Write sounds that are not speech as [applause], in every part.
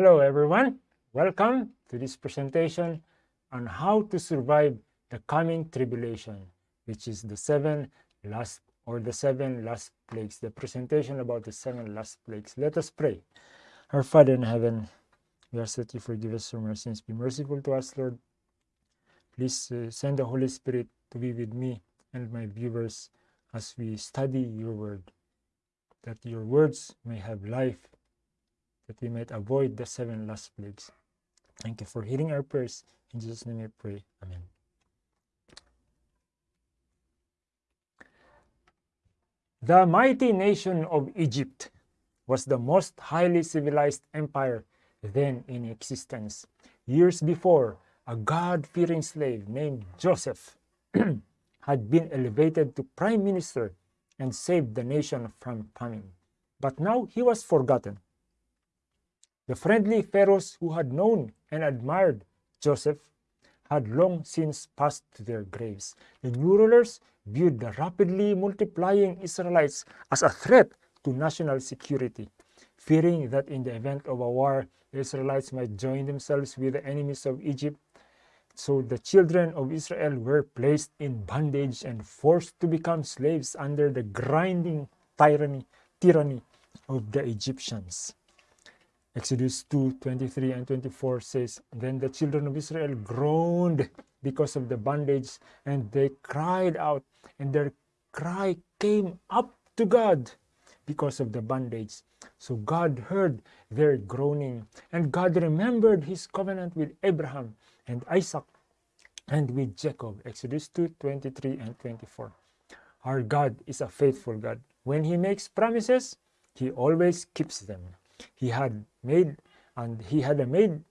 Hello everyone, welcome to this presentation on how to survive the coming tribulation, which is the seven last or the seven last plagues, the presentation about the seven last plagues. Let us pray. Our Father in heaven, we ask that you forgive us from our sins. Be merciful to us, Lord. Please uh, send the Holy Spirit to be with me and my viewers as we study your word, that your words may have life that we might avoid the seven last plagues. Thank you for hearing our prayers. In Jesus' name we pray. Amen. The mighty nation of Egypt was the most highly civilized empire then in existence. Years before, a God-fearing slave named Joseph [clears throat] had been elevated to prime minister and saved the nation from famine. But now he was forgotten. The friendly pharaohs who had known and admired Joseph had long since passed to their graves. The new rulers viewed the rapidly multiplying Israelites as a threat to national security, fearing that in the event of a war, the Israelites might join themselves with the enemies of Egypt. So the children of Israel were placed in bondage and forced to become slaves under the grinding tyranny, tyranny of the Egyptians. Exodus 2 23 and 24 says, Then the children of Israel groaned because of the bondage, and they cried out, and their cry came up to God because of the bondage. So God heard their groaning, and God remembered his covenant with Abraham and Isaac and with Jacob. Exodus 2 23 and 24. Our God is a faithful God. When he makes promises, he always keeps them he had made and he had made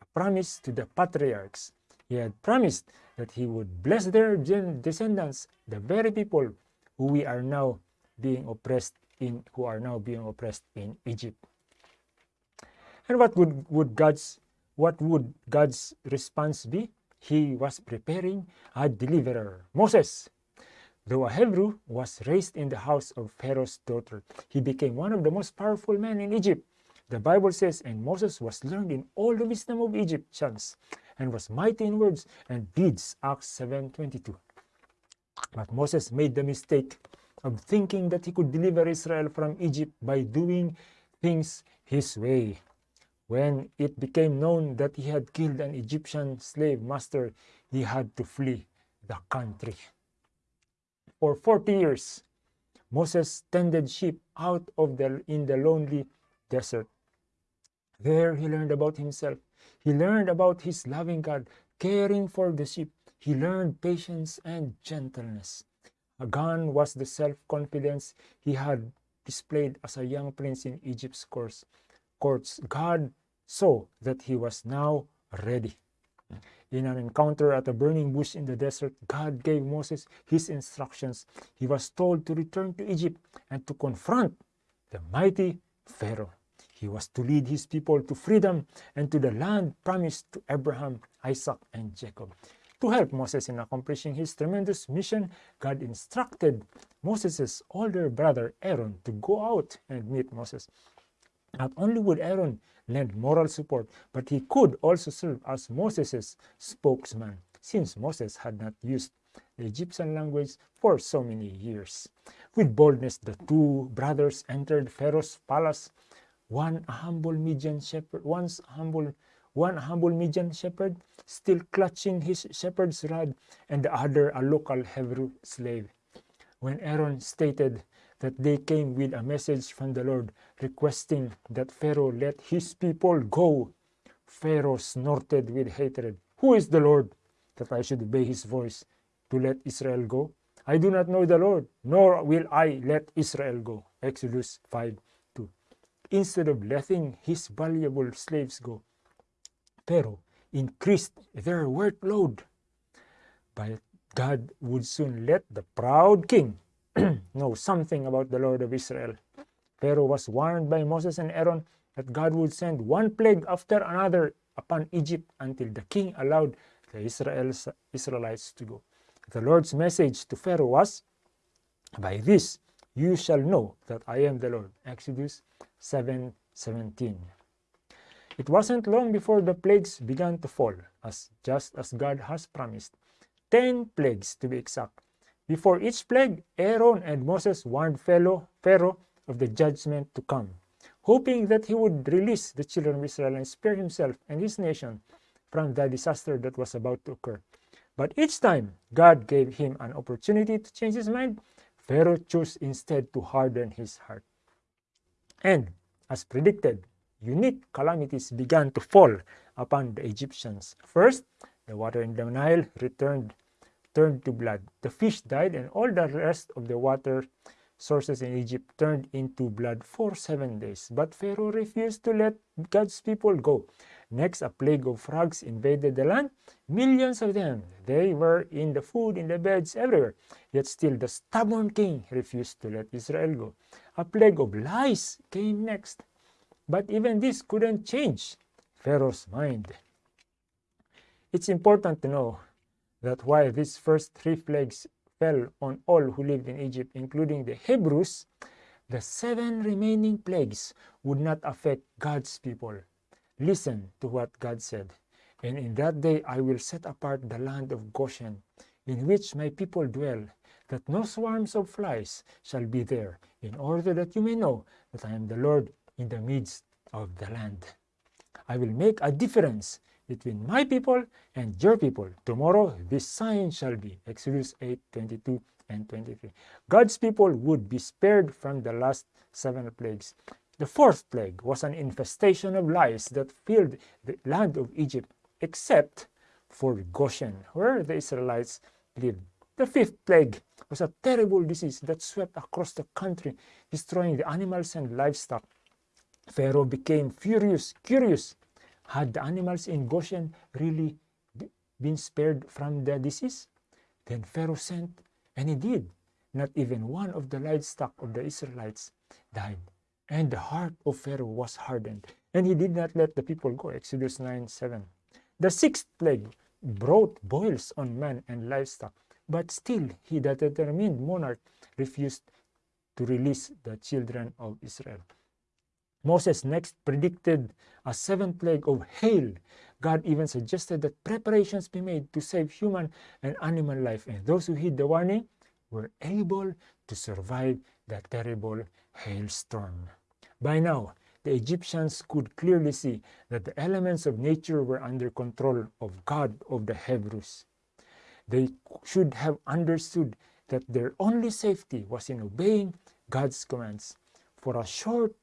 a promise to the patriarchs. He had promised that he would bless their descendants, the very people who we are now being oppressed in, who are now being oppressed in Egypt. And what would, would God's what would God's response be? He was preparing a deliverer, Moses. Though a Hebrew was raised in the house of Pharaoh's daughter, he became one of the most powerful men in Egypt. The Bible says, And Moses was learned in all the wisdom of Egyptians, and was mighty in words and deeds. Acts 7.22 But Moses made the mistake of thinking that he could deliver Israel from Egypt by doing things his way. When it became known that he had killed an Egyptian slave master, he had to flee the country for 40 years. Moses tended sheep out of the in the lonely desert. There he learned about himself. He learned about his loving God, caring for the sheep. He learned patience and gentleness. Gone was the self-confidence he had displayed as a young prince in Egypt's courts. God saw that he was now ready. In an encounter at a burning bush in the desert, God gave Moses his instructions. He was told to return to Egypt and to confront the mighty Pharaoh. He was to lead his people to freedom and to the land promised to Abraham, Isaac, and Jacob. To help Moses in accomplishing his tremendous mission, God instructed Moses' older brother Aaron to go out and meet Moses. Not only would Aaron lend moral support, but he could also serve as Moses' spokesman, since Moses had not used the Egyptian language for so many years. With boldness, the two brothers entered Pharaoh's palace, one humble Midian shepherd, once humble, one humble Midian shepherd, still clutching his shepherd's rod, and the other a local Hebrew slave. When Aaron stated that they came with a message from the Lord requesting that Pharaoh let his people go. Pharaoh snorted with hatred. Who is the Lord that I should obey his voice to let Israel go? I do not know the Lord, nor will I let Israel go. Exodus 5 2. Instead of letting his valuable slaves go, Pharaoh increased their workload. But God would soon let the proud king [clears throat] know something about the Lord of Israel. Pharaoh was warned by Moses and Aaron that God would send one plague after another upon Egypt until the king allowed the Israelites to go. The Lord's message to Pharaoh was, By this you shall know that I am the Lord. Exodus 7 17. It wasn't long before the plagues began to fall, as just as God has promised. Ten plagues to be exact. Before each plague, Aaron and Moses warned Pharaoh of the judgment to come, hoping that he would release the children of Israel and spare himself and his nation from the disaster that was about to occur. But each time God gave him an opportunity to change his mind, Pharaoh chose instead to harden his heart. And as predicted, unique calamities began to fall upon the Egyptians. First, the water in the Nile returned turned to blood. The fish died and all the rest of the water sources in Egypt turned into blood for seven days. But Pharaoh refused to let God's people go. Next, a plague of frogs invaded the land. Millions of them. They were in the food, in the beds, everywhere. Yet still the stubborn king refused to let Israel go. A plague of lice came next. But even this couldn't change Pharaoh's mind. It's important to know that while these first three plagues fell on all who lived in Egypt, including the Hebrews, the seven remaining plagues would not affect God's people. Listen to what God said. And in that day I will set apart the land of Goshen, in which my people dwell, that no swarms of flies shall be there, in order that you may know that I am the Lord in the midst of the land. I will make a difference between my people and your people. Tomorrow this sign shall be. Exodus 8, 22 and 23. God's people would be spared from the last seven plagues. The fourth plague was an infestation of lice that filled the land of Egypt, except for Goshen, where the Israelites lived. The fifth plague was a terrible disease that swept across the country, destroying the animals and livestock. Pharaoh became furious, curious. Had the animals in Goshen really been spared from the disease? Then Pharaoh sent, and he did. Not even one of the livestock of the Israelites died. And the heart of Pharaoh was hardened, and he did not let the people go. Exodus 9 7. The sixth plague brought boils on man and livestock, but still he, the determined monarch, refused to release the children of Israel. Moses next predicted a seventh plague of hail. God even suggested that preparations be made to save human and animal life, and those who heed the warning were able to survive that terrible hailstorm. By now, the Egyptians could clearly see that the elements of nature were under control of God of the Hebrews. They should have understood that their only safety was in obeying God's commands. For a short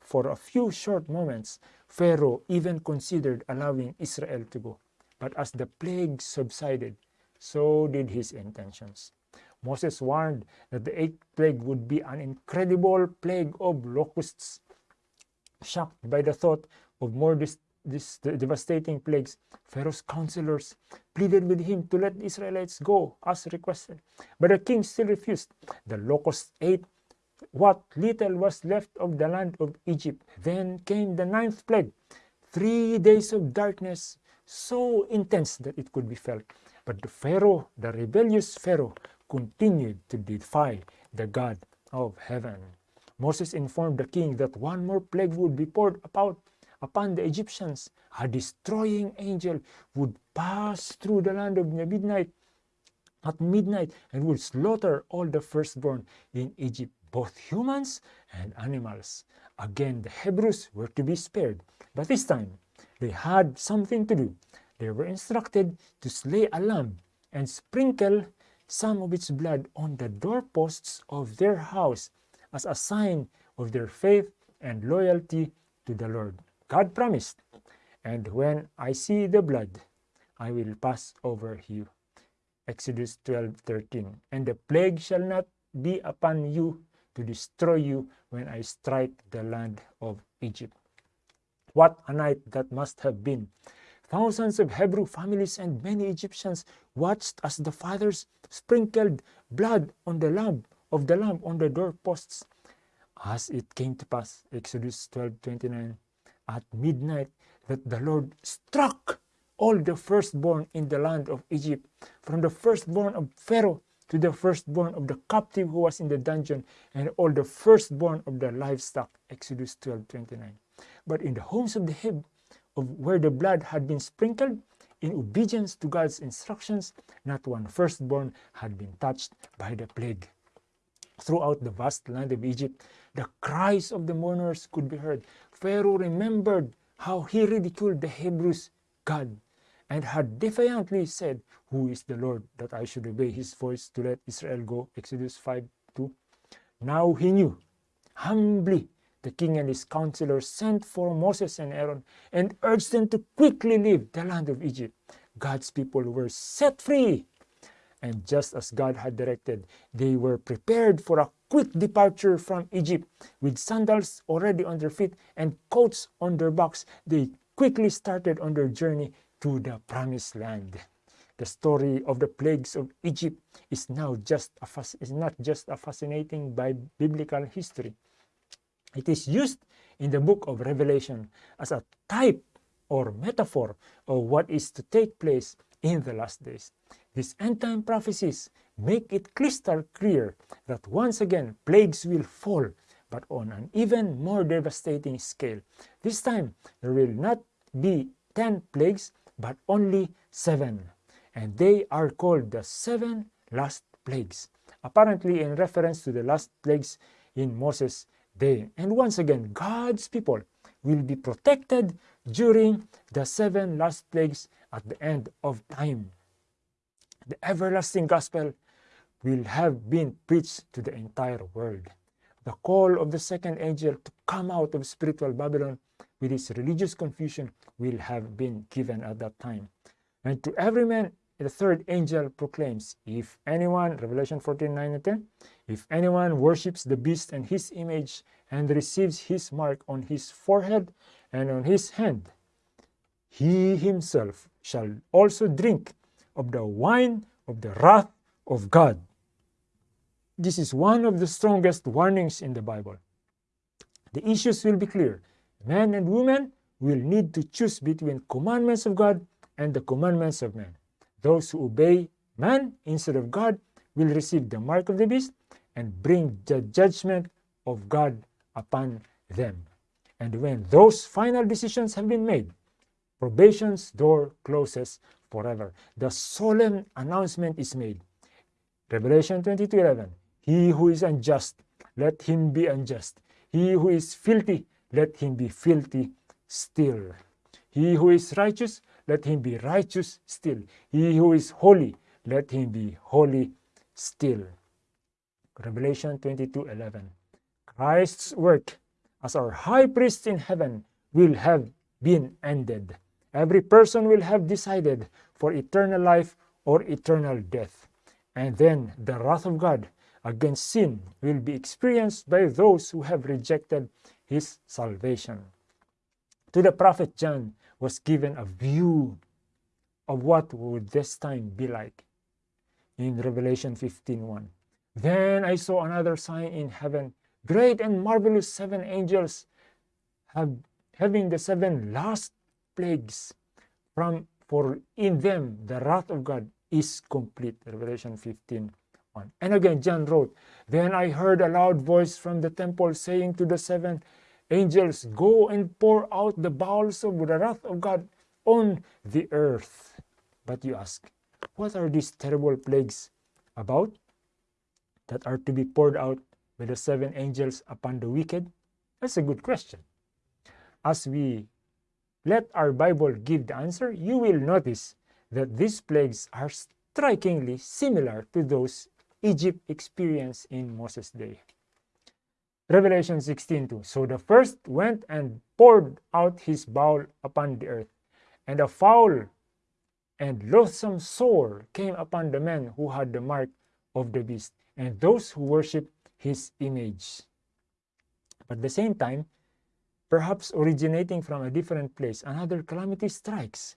for a few short moments, Pharaoh even considered allowing Israel to go. But as the plague subsided, so did his intentions. Moses warned that the eighth plague would be an incredible plague of locusts. Shocked by the thought of more devastating plagues, Pharaoh's counselors pleaded with him to let the Israelites go as requested. But the king still refused. The locusts ate what little was left of the land of Egypt. Then came the ninth plague, three days of darkness, so intense that it could be felt. But the Pharaoh, the rebellious Pharaoh, continued to defy the God of heaven. Moses informed the king that one more plague would be poured about upon the Egyptians. A destroying angel would pass through the land of midnight at midnight and would slaughter all the firstborn in Egypt, both humans and animals. Again, the Hebrews were to be spared, but this time they had something to do. They were instructed to slay a lamb and sprinkle some of its blood on the doorposts of their house as a sign of their faith and loyalty to the Lord. God promised, and when I see the blood, I will pass over you. Exodus 12:13. And the plague shall not be upon you to destroy you when I strike the land of Egypt. What a night that must have been Thousands of Hebrew families and many Egyptians watched as the fathers sprinkled blood on the lamb of the lamb on the doorposts. As it came to pass, Exodus 12:29, at midnight, that the Lord struck all the firstborn in the land of Egypt, from the firstborn of Pharaoh to the firstborn of the captive who was in the dungeon, and all the firstborn of the livestock. Exodus 12:29. But in the homes of the Heb of where the blood had been sprinkled, in obedience to God's instructions, not one firstborn had been touched by the plague. Throughout the vast land of Egypt, the cries of the mourners could be heard. Pharaoh remembered how he ridiculed the Hebrews' God and had defiantly said, Who is the Lord that I should obey his voice to let Israel go? Exodus 5 2. Now he knew. Humbly, the king and his counselors sent for Moses and Aaron and urged them to quickly leave the land of Egypt. God's people were set free. And just as God had directed, they were prepared for a quick departure from Egypt. With sandals already on their feet and coats on their backs, they quickly started on their journey to the promised land. The story of the plagues of Egypt is now just a is not just a fascinating by biblical history. It is used in the book of Revelation as a type or metaphor of what is to take place in the last days. These end time prophecies make it crystal clear that once again plagues will fall, but on an even more devastating scale. This time, there will not be 10 plagues, but only 7. And they are called the seven last plagues, apparently in reference to the last plagues in Moses' day. And once again, God's people will be protected during the seven last plagues at the end of time. The everlasting gospel will have been preached to the entire world. The call of the second angel to come out of spiritual Babylon with its religious confusion will have been given at that time. And to every man the third angel proclaims, If anyone, Revelation 14, 9 and 10, if anyone worships the beast and his image and receives his mark on his forehead and on his hand, he himself shall also drink of the wine of the wrath of God. This is one of the strongest warnings in the Bible. The issues will be clear. Men and women will need to choose between commandments of God and the commandments of men. Those who obey man instead of God will receive the mark of the beast and bring the judgment of God upon them. And when those final decisions have been made, probation's door closes forever. The solemn announcement is made. Revelation 22:11. He who is unjust, let him be unjust. He who is filthy, let him be filthy still. He who is righteous, let him be righteous still. He who is holy, let him be holy still. Revelation 22 11. Christ's work as our high priest in heaven will have been ended. Every person will have decided for eternal life or eternal death. And then the wrath of God against sin will be experienced by those who have rejected his salvation. To the prophet John, was given a view of what would this time be like in Revelation 15:1. Then I saw another sign in heaven, great and marvelous seven angels have, having the seven last plagues from for in them the wrath of God is complete. Revelation 15 1. And again, John wrote, Then I heard a loud voice from the temple saying to the seven angels go and pour out the bowels of the wrath of God on the earth. But you ask, what are these terrible plagues about that are to be poured out by the seven angels upon the wicked? That's a good question. As we let our Bible give the answer, you will notice that these plagues are strikingly similar to those Egypt experienced in Moses' day. Revelation 16:2. So the first went and poured out his bowl upon the earth, and a foul and loathsome sore came upon the men who had the mark of the beast, and those who worshipped his image. But at the same time, perhaps originating from a different place, another calamity strikes.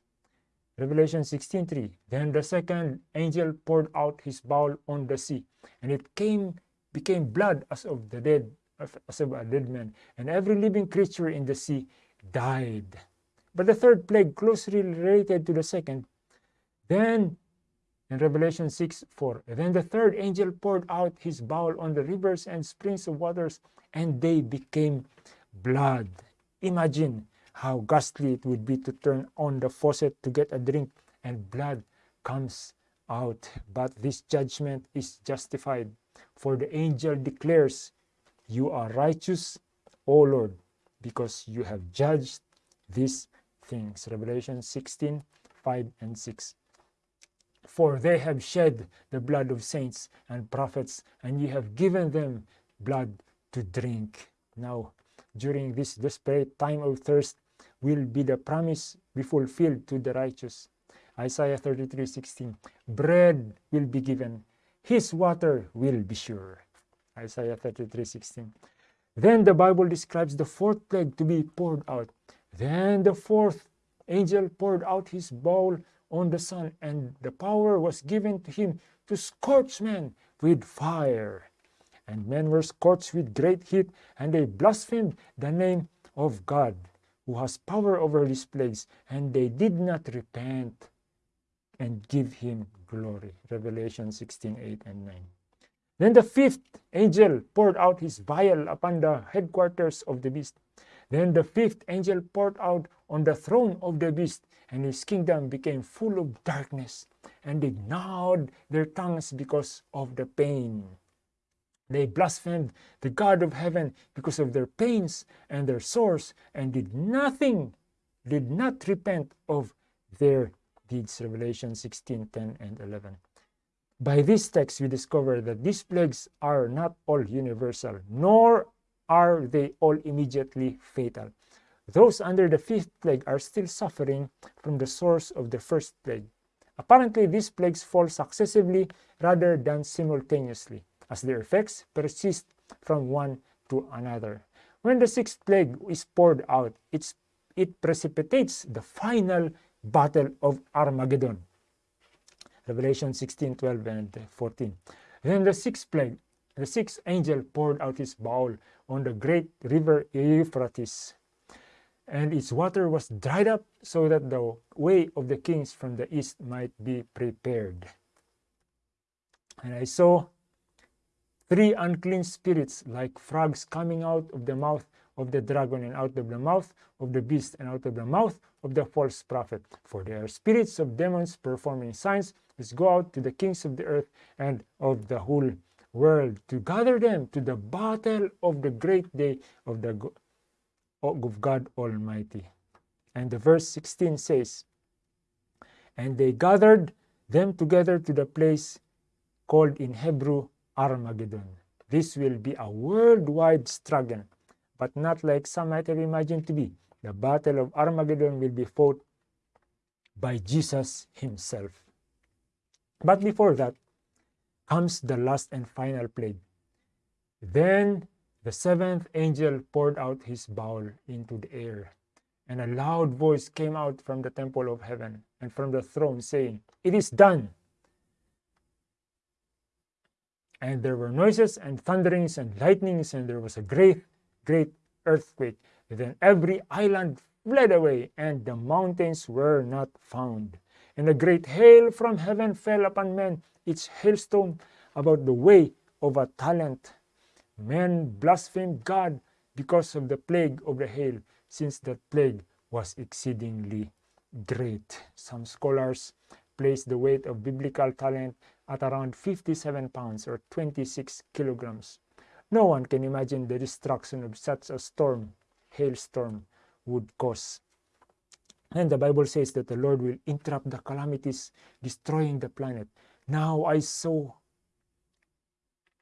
Revelation 16:3. Then the second angel poured out his bowl on the sea, and it came became blood as of the dead a dead man, and every living creature in the sea died. But the third plague, closely related to the second, then in Revelation 6 4, then the third angel poured out his bowl on the rivers and springs of waters, and they became blood. Imagine how ghastly it would be to turn on the faucet to get a drink and blood comes out. But this judgment is justified. For the angel declares, You are righteous, O Lord, because you have judged these things. Revelation 16 5 and 6. For they have shed the blood of saints and prophets, and you have given them blood to drink. Now, during this desperate time of thirst, will be the promise be fulfilled to the righteous. Isaiah 33 16. Bread will be given, his water will be sure. Isaiah 33 16. Then the Bible describes the fourth plague to be poured out. Then the fourth angel poured out his bowl on the sun, and the power was given to him to scorch men with fire. And men were scorched with great heat, and they blasphemed the name of God, who has power over these plagues, and they did not repent and give him glory. Revelation 16 8 and 9. Then the fifth angel poured out his vial upon the headquarters of the beast. Then the fifth angel poured out on the throne of the beast, and his kingdom became full of darkness, and they gnawed their tongues because of the pain. They blasphemed the God of heaven because of their pains and their sores, and did nothing, did not repent of their deeds. Revelation 16 10 and 11. By this text, we discover that these plagues are not all universal, nor are they all immediately fatal. Those under the fifth plague are still suffering from the source of the first plague. Apparently, these plagues fall successively rather than simultaneously, as their effects persist from one to another. When the sixth plague is poured out, it precipitates the final battle of Armageddon. Revelation 16, 12, and 14. Then the sixth plague, the sixth angel poured out his bowl on the great river Euphrates and its water was dried up so that the way of the kings from the east might be prepared. And I saw three unclean spirits like frogs coming out of the mouth of the dragon and out of the mouth of the beast and out of the mouth of the false prophet. For they are spirits of demons performing signs which go out to the kings of the earth and of the whole world to gather them to the battle of the great day of the of God Almighty. And the verse 16 says, And they gathered them together to the place called in Hebrew Armageddon. This will be a worldwide struggle, but not like some might have imagined to be. The battle of Armageddon will be fought by Jesus himself. But before that comes the last and final plague. Then the seventh angel poured out his bowl into the air, and a loud voice came out from the temple of heaven and from the throne, saying, It is done. And there were noises and thunderings and lightnings, and there was a great, great earthquake. Then every island fled away, and the mountains were not found. And a great hail from heaven fell upon men, its hailstone about the weight of a talent Men blasphemed God because of the plague of the hail, since that plague was exceedingly great. Some scholars place the weight of biblical talent at around 57 pounds or 26 kilograms. No one can imagine the destruction of such a storm, hailstorm, would cause. And the Bible says that the Lord will interrupt the calamities destroying the planet. Now I saw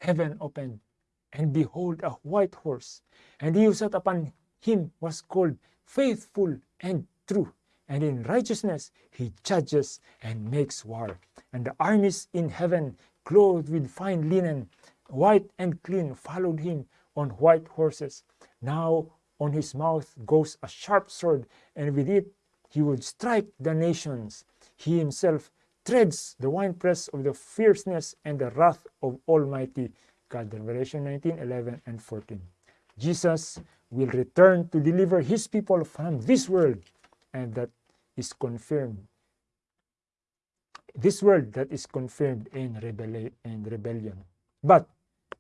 heaven open, and behold a white horse, and he who sat upon him was called faithful and true, and in righteousness he judges and makes war. And the armies in heaven, clothed with fine linen, white and clean, followed him on white horses. Now on his mouth goes a sharp sword, and with it he would strike the nations. He himself treads the winepress of the fierceness and the wrath of Almighty God. Revelation 19, 11, and 14. Jesus will return to deliver his people from this world, and that is confirmed. This world that is confirmed in, rebelli in rebellion. But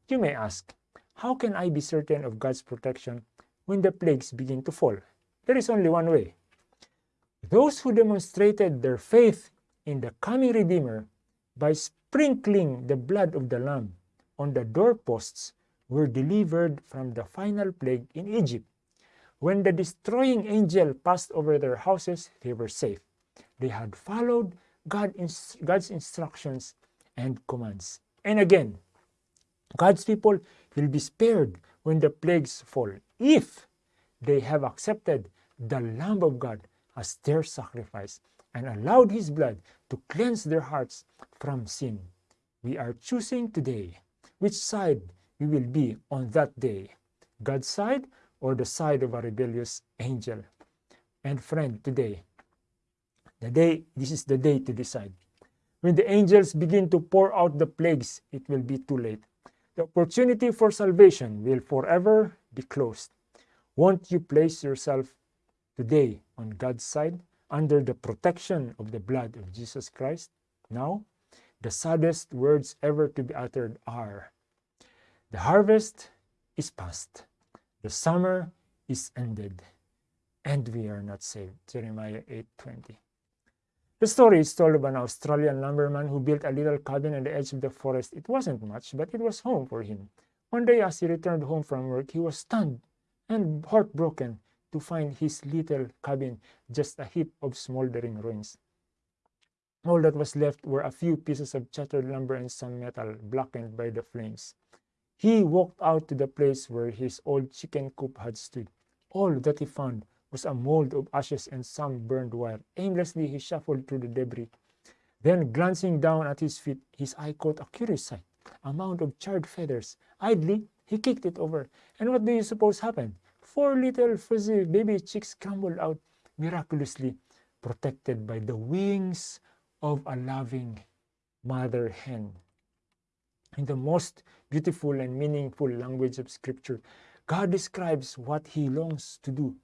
you may ask, how can I be certain of God's protection when the plagues begin to fall? There is only one way. Those who demonstrated their faith in the coming Redeemer by sprinkling the blood of the Lamb on the doorposts were delivered from the final plague in Egypt. When the destroying angel passed over their houses, they were safe. They had followed God, God's instructions and commands. And again, God's people will be spared when the plagues fall if they have accepted the Lamb of God as their sacrifice and allowed his blood to cleanse their hearts from sin. We are choosing today which side we will be on that day, God's side or the side of a rebellious angel. And friend, today, the day, this is the day to decide. When the angels begin to pour out the plagues, it will be too late. The opportunity for salvation will forever be closed. Won't you place yourself today on God's side under the protection of the blood of Jesus Christ? Now, the saddest words ever to be uttered are The harvest is past, the summer is ended, and we are not saved. Jeremiah 8:20. The story is told of an Australian lumberman who built a little cabin on the edge of the forest. It wasn't much, but it was home for him. One day, as he returned home from work, he was stunned and heartbroken to find his little cabin just a heap of smoldering ruins. All that was left were a few pieces of shattered lumber and some metal blackened by the flames. He walked out to the place where his old chicken coop had stood. All that he found was a mold of ashes and some burned wire. Aimlessly, he shuffled through the debris. Then, glancing down at his feet, his eye caught a curious sight a mound of charred feathers. Idly, he kicked it over. And what do you suppose happened? Four little fuzzy baby chicks crumbled out, miraculously protected by the wings of a loving mother hen. In the most beautiful and meaningful language of Scripture, God describes what He longs to do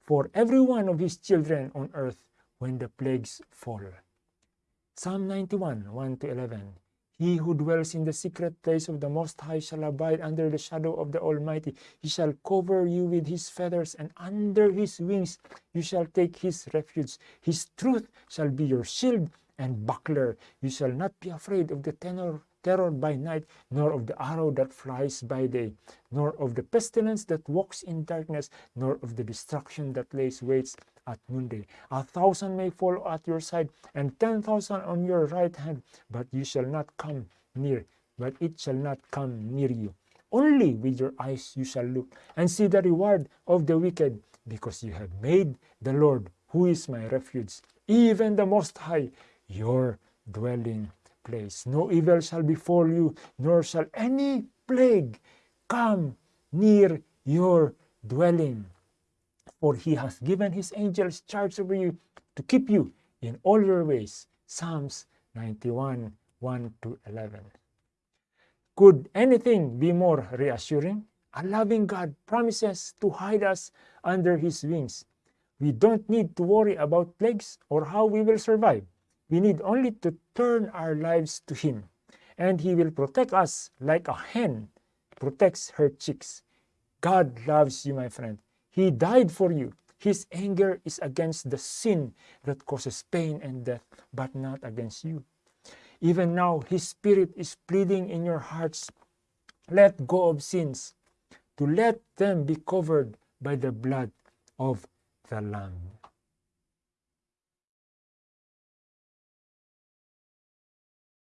for every one of His children on earth when the plagues fall. Psalm 91 1 to 11. He who dwells in the secret place of the Most High shall abide under the shadow of the Almighty. He shall cover you with his feathers, and under his wings you shall take his refuge. His truth shall be your shield and buckler. You shall not be afraid of the tenor terror by night, nor of the arrow that flies by day, nor of the pestilence that walks in darkness, nor of the destruction that lays waits at noonday. A thousand may fall at your side, and ten thousand on your right hand, but you shall not come near, but it shall not come near you. Only with your eyes you shall look, and see the reward of the wicked, because you have made the Lord, who is my refuge, even the Most High, your dwelling place. No evil shall befall you, nor shall any plague come near your dwelling. For he has given his angels charge over you to keep you in all your ways. Psalms 91 1 to 11. Could anything be more reassuring? A loving God promises to hide us under his wings. We don't need to worry about plagues or how we will survive. We need only to turn our lives to Him, and He will protect us like a hen protects her chicks. God loves you, my friend. He died for you. His anger is against the sin that causes pain and death, but not against you. Even now, His Spirit is pleading in your hearts let go of sins, to let them be covered by the blood of the Lamb.